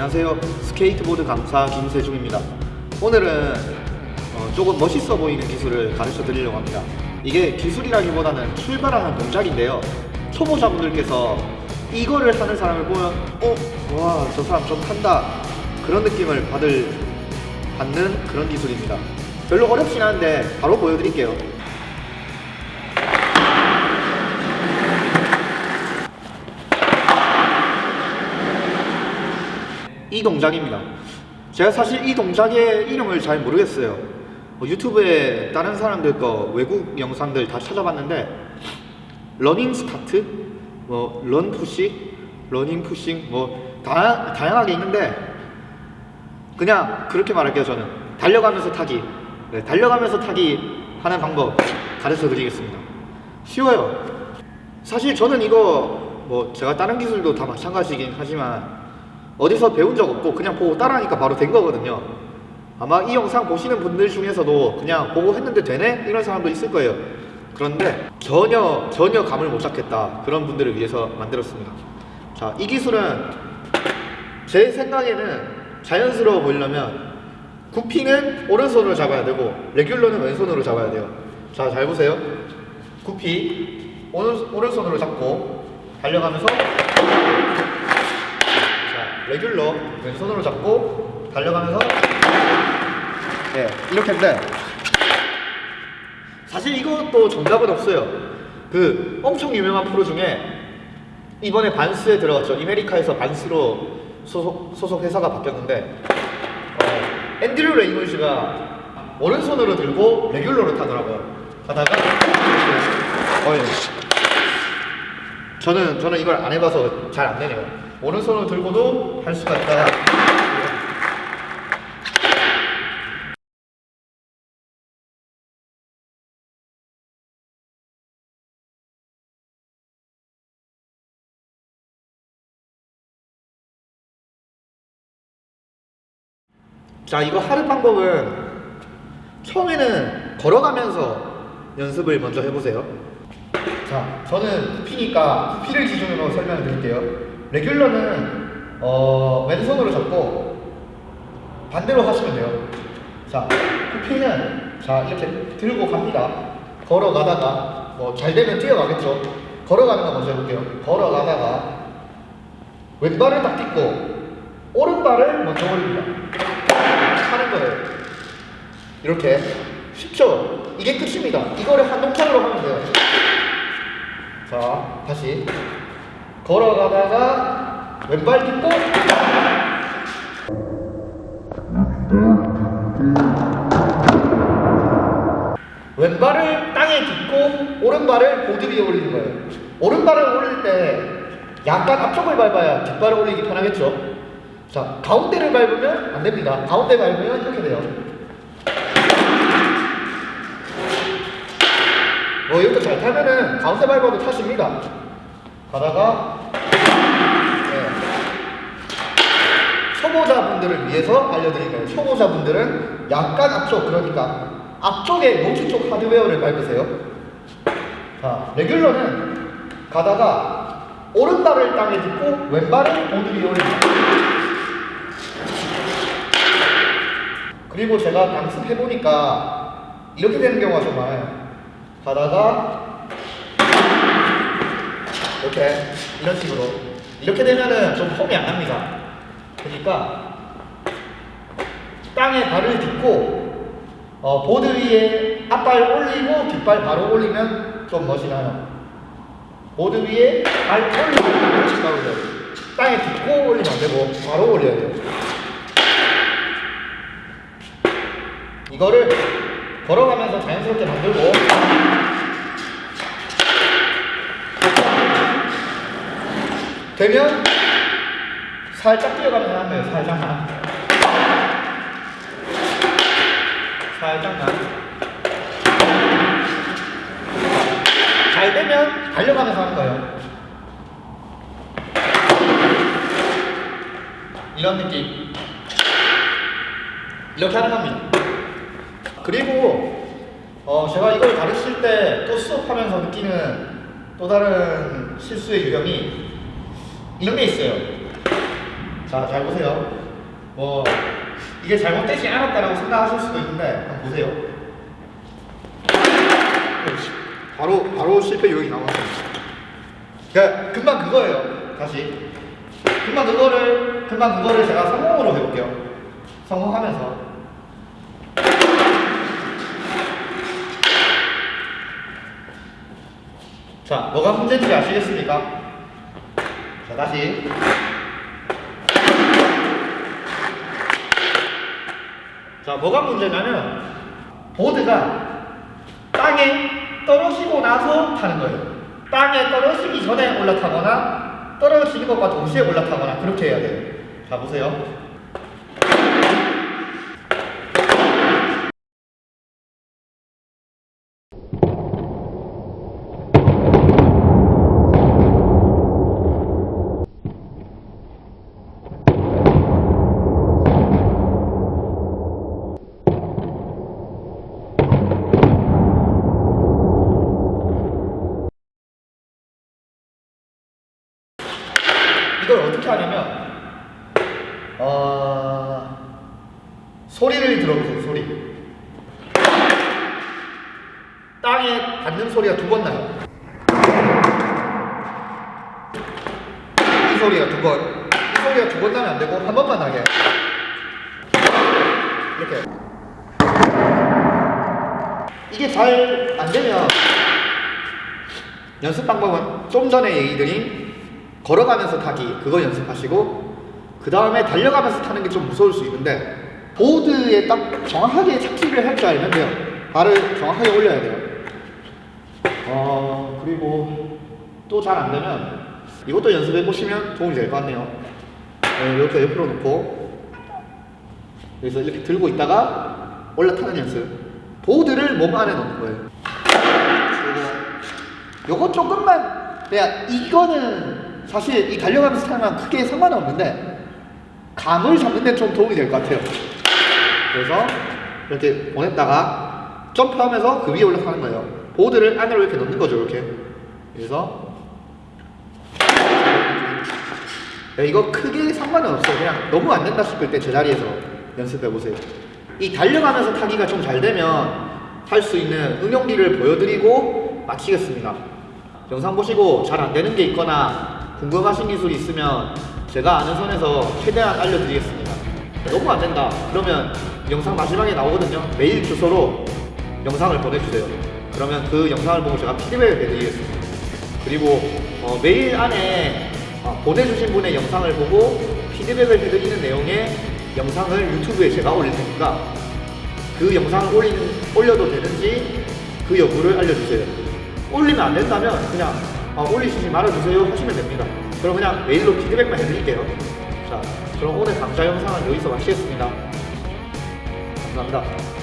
안녕하세요. 스케이트보드 강사 김세중입니다. 오늘은 어, 조금 멋있어 보이는 기술을 가르쳐 드리려고 합니다. 이게 기술이라기보다는 출발하는 동작인데요. 초보자분들께서 이거를 하는 사람을 보면 어? 와, 저 사람 좀 한다. 그런 느낌을 받을, 받는 그런 기술입니다. 별로 어렵진 않은데 바로 보여드릴게요. 이 동작입니다. 제가 사실 이 동작의 이름을 잘 모르겠어요. 뭐 유튜브에 다른 사람들 거 외국 영상들 다 찾아봤는데 running start, 뭐 run push, running pushing 뭐 다, 다양하게 있는데 그냥 그렇게 말할게요 저는 달려가면서 타기 네, 달려가면서 타기 하는 방법 가르쳐 드리겠습니다 쉬워요 사실 저는 이거 뭐 제가 다른 기술도 다 마찬가지긴 하지만 어디서 배운 적 없고 그냥 보고 따라하니까 바로 된 거거든요. 아마 이 영상 보시는 분들 중에서도 그냥 보고 했는데 되네? 이런 사람도 있을 거예요. 그런데 전혀 전혀 감을 못 잡겠다. 그런 분들을 위해서 만들었습니다. 자 이 기술은 제 생각에는 자연스러워 보이려면 구피는 오른손으로 잡아야 되고 레귤러는 왼손으로 잡아야 돼요. 자 잘 보세요. 구피 오른, 오른손으로 잡고 달려가면서 자 레귤러 왼손으로 잡고 달려가면서. 네 이렇게 인데 사실 이것도 정답은 없어요. 그 엄청 유명한 프로 중에 이번에 반스에 들어갔죠. 이메리카에서 반스로 소속, 소속 회사가 바뀌었는데 어, 앤드류 레이놀즈가 오른손으로 들고 레귤러로 타더라고요. 가다가 어, 예. 저는 저는 이걸 안 해봐서 잘 안 되네요 오른손으로 들고도 할 수가 있다. 자 이거 하는 방법은 처음에는 걸어가면서 연습을 먼저 해보세요. 자 저는 구피니까 구피를 기준으로 설명을 드릴게요 레귤러는 어, 왼손으로 잡고 반대로 하시면 돼요 자 구피는 자 이렇게 들고 갑니다 걸어가다가 뭐 잘 되면 뛰어가겠죠 걸어가는 거 먼저 해볼게요 걸어가다가 왼발을 딱 딛고 오른발을 먼저 올립니다 하는 거예요. 이렇게 쉽죠? 이게 끝입니다. 이거를 한 동작으로 하면 돼요. 자, 다시 걸어가다가 왼발 딛고 왼발을 땅에 딛고 오른발을 보드 위에 올리는 거예요. 오른발을 올릴 때 약간 앞쪽을 밟아야 뒷발을 올리기 편하겠죠? 자, 가운데를 밟으면 안 됩니다. 가운데 밟으면 이렇게 돼요. 뭐 이렇게 잘 타면은 가운데 밟아도 타십니다. 가다가 네. 초보자분들을 위해서 알려드린 거예요. 초보자분들은 약간 앞쪽 그러니까 앞쪽에 노출 쪽 하드웨어를 밟으세요. 자, 레귤러는 가다가 오른발을 땅에 딛고 왼발을 보드 위에 올립니다. 그리고 제가 강습해보니까 이렇게 되는 경우가 좀 많아요. 가다가 이렇게 이런 식으로 이렇게 되면은 좀 폼이 안 납니다. 그러니까 땅에 발을 딛고 어, 보드 위에 앞발 올리고 뒷발 바로 올리면 좀 멋이 나요. 보드 위에 발 올리고 뒷발 올려요. 땅에 딛고 올리면 안 되고 바로 올려야 돼요. 이거를 걸어가면서 자연스럽게 만들고 되면 살짝 뛰어가면서 하는 거예요. 살짝만. 살짝만. 잘 되면 달려가면서 하는 거예요. 이런 느낌. 이렇게 하는 겁니다. 그리고 어 제가 이걸 가르칠 때 또 수업하면서 느끼는 또 다른 실수의 유형이 이런 게 있어요. 자, 잘 보세요. 뭐 이게 잘못되지 않았다라고 생각하실 수도 있는데 한번 보세요. 바로 바로 실패 요인이 나왔어요. 그러니까 금방 그거예요. 다시 금방 그거를 금방 그거를 제가 성공으로 해볼게요. 성공하면서 자 뭐가 문제인지 아시겠습니까? 자 다시 자 뭐가 문제냐면 보드가 땅에 떨어지고 나서 타는 거예요. 땅에 떨어지기 전에 올라타거나 떨어지는 것과 동시에 올라타거나 그렇게 해야 돼요. 자 보세요. 이걸 어떻게 하냐면 어... 소리를 들어보세요 소리. 땅에 닿는 소리가 두 번 나요. 이 소리가 두 번 이 소리가 두 번 나면 안 되고 한 번만 나게. 이렇게. 이게 잘 안 되면 연습 방법은 좀 전에 얘기드린 걸어가면서 타기 그거 연습하시고 그 다음에 달려가면서 타는 게 좀 무서울 수 있는데 보드에 딱 정확하게 착지를 할 줄 알면 돼요. 발을 정확하게 올려야 돼요. 어 그리고 또 잘 안 되면 이것도 연습해 보시면 도움이 될 것 같네요. 네, 이렇게 옆으로 놓고 여기서 이렇게 들고 있다가 올라타는 연습. 보드를 몸 안에 넣는 거예요. 요거 조금만 그냥 이거는 사실 이 달려가면서 타면 크게 상관은 없는데 감을 잡는 데 좀 도움이 될 것 같아요. 그래서 이렇게 보냈다가 점프하면서 그 위에 올라가는 거예요. 보드를 안으로 이렇게 넣는 거죠 이렇게. 그래서 야, 이거 크게 상관은 없어요. 그냥 너무 안 된다 싶을 때 제자리에서 연습해 보세요. 이 달려가면서 타기가 좀 잘 되면 할수 있는 응용기를 보여드리고 마치겠습니다. 영상 보시고 잘 안 되는 게 있거나 궁금하신 기술이 있으면 제가 아는 선에서 최대한 알려드리겠습니다. 너무 안 된다. 그러면 영상 마지막에 나오거든요. 메일 주소로 영상을 보내주세요. 그러면 그 영상을 보고 제가 피드백을 해드리겠습니다. 그리고 어, 메일 안에 어, 보내주신 분의 영상을 보고 피드백을 해드리는 내용의 영상을 유튜브에 제가 올릴 테니까 그 영상을 올리는, 올려도 되는지 그 여부를 알려주세요. 올리면 안 된다면 그냥 아, 올리시지 말아주세요 하시면 됩니다. 그럼 그냥 메일로 피드백만 해드릴게요. 자, 그럼 오늘 강좌 영상은 여기서 마치겠습니다. 감사합니다.